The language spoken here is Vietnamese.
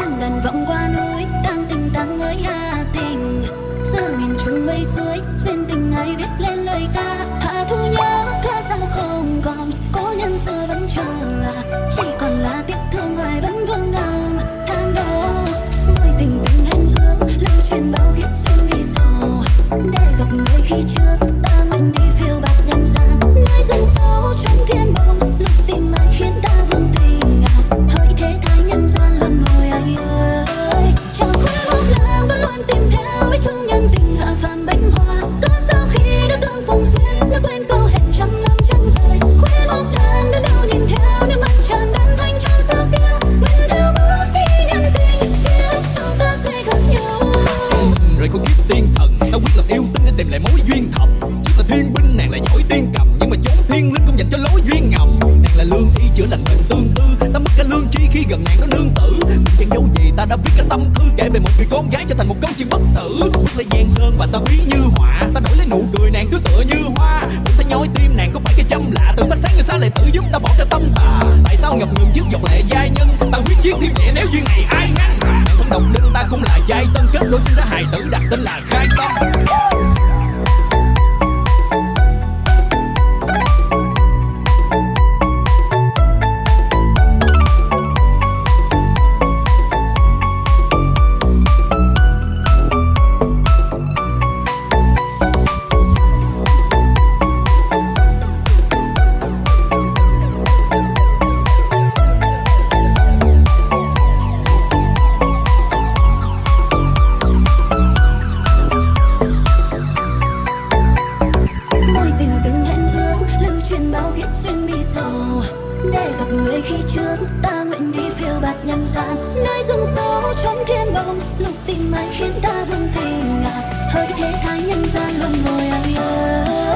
chiêng đàn vọng qua núi, đang tình tăng với hà tình. Giữa miền trung mây suối, duyên tình ai viết lên lời ca. Hạ thu nhớ ca sao không còn, cố nhân xưa vẫn chờ. Chỉ còn là tiếc thương hoài vẫn vương đau tháng đó mối tình tình hẹn ước, lưu truyền bao kiếp duyên vì sao để gặp người khi trước ta theo nhân tình hạ phàm bánh hoa. Có sao khi đã tương phùng duyên đã quên câu hẹn trăm năm chân rời khuya bóng làng đã đâu nhìn theo nước mắt tràn đan thanh trong sao kia. Mình theo bước đi nhân tình, kiếp sau ta sẽ gặp nhau. Rồi có kiếp tiên thần, ta quyết lập yêu tinh để tìm lại mối duyên thầm. Chỉ là thiên binh nàng lại giỏi tiên cái tâm thư kể về một người con gái trở thành một câu chuyện bất tử. Bước lên giang sơn và ta ví như họa, ta đổi lấy nụ cười nàng cứ tựa như hoa. Muốn ta nhói tim nàng có phải cái châm lạ, từ mắt sáng người xa lại tự giúp ta bỏ cái tâm tà. Tại sao ngập ngừng chiếc giọt lệ giai nhân? Ta quyết chiến thiên địa nếu duyên này ai ngăn. Nàng không đồng linh ta cũng là giai tân kết đôi sinh ra hài tử, đặt tên là khai để gặp người khi trước, ta nguyện đi phiêu bạt nhân gian. Nơi rừng sâu trong thiên bồng Lục tình ai khiến ta vương tình ngạt hơi thế thái nhân gian luôn ngồi ai ơi